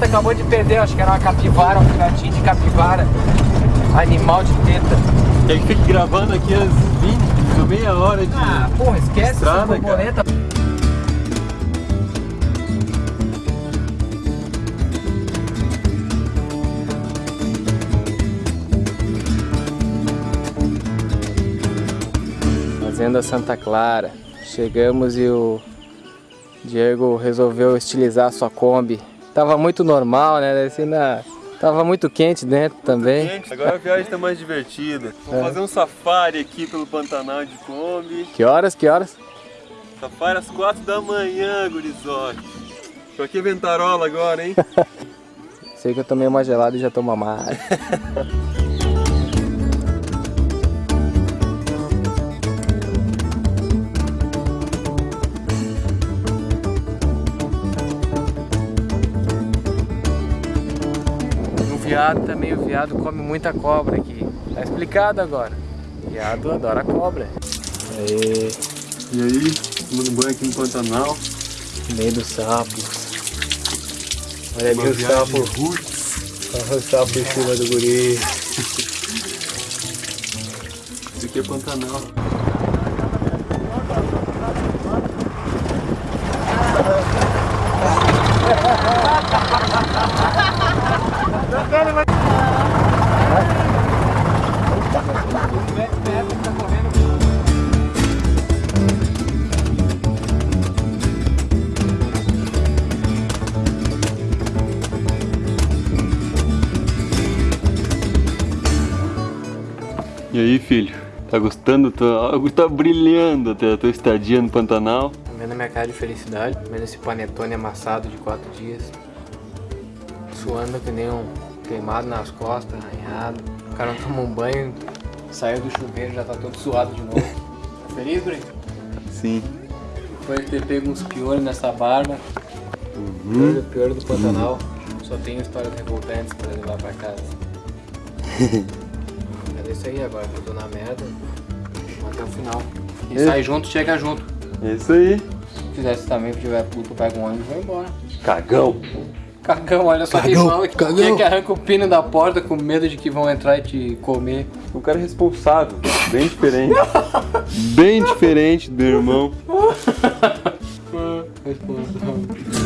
borboleta acabou de perder, acho que era uma capivara, um filhotinho de capivara. Animal de teta. Quer que fique gravando aqui as 20, meia hora de. Ah, porra, esquece Estrada, essa borboleta. Fazenda Santa Clara. Chegamos e o Diego resolveu estilizar a sua Kombi. Tava muito normal, né? Assim, na... Tava muito quente dentro também. Gente, agora a viagem tá mais divertida. Vamos É. fazer um safari aqui pelo Pantanal de Kombi. Que horas? Que horas? Safari às 4 da manhã, gurizote. Tô aqui ventarola agora, hein? Sei que eu tomei uma gelada e já tomo mais. viado também, o viado come muita cobra aqui. Tá explicado agora. O viado adora cobra. Aê, E aí, tomando banho aqui no Pantanal. no meio dos sapos. Olha ali o sapo. Olha o sapo em cima do guri. Isso aqui é Pantanal. E aí, filho? Tá gostando? Tá, algo tá brilhando até a tua estadia no Pantanal. Vendo minha cara de felicidade, vendo esse panetone amassado de quatro dias. Suando que nem um queimado nas costas, arranhado. O cara não toma um banho, saiu do chuveiro já tá todo suado de novo. Tá feliz, Brito? Sim. Depois de ter pego uns piolhos nessa barba. Uhum. Piolho, piolho do Pantanal. Só tenho histórias revoltantes pra levar pra casa. Mas é isso aí agora, que eu tô na merda. Até o final. E sai junto, chega junto. É isso aí. Se fizesse também, se tiver puto, pega um ônibus e vai embora. Cagão. Cagão, olha só quem Cagão, fala que, cagão. quem é que arranca o pino da porta com medo de que vão entrar e te comer. Um cara responsável. Bem diferente. Bem diferente do meu irmão. Responsável.